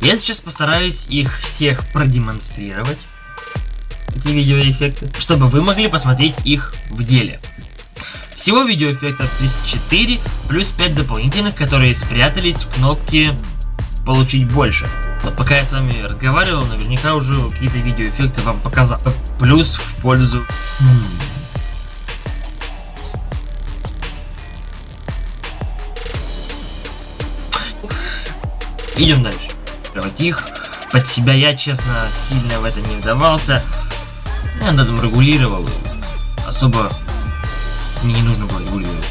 Я сейчас постараюсь их всех продемонстрировать, эти видеоэффекты, чтобы вы могли посмотреть их в деле. Всего видеоэффектов 34, плюс 5 дополнительных, которые спрятались в кнопке «Получить больше». Вот пока я с вами разговаривал, наверняка уже какие-то видеоэффекты вам показал. Плюс в пользу... Идем дальше. Вот их под себя я, честно, сильно в это не вдавался. Я над этим регулировал. Особо мне не нужно было регулировать.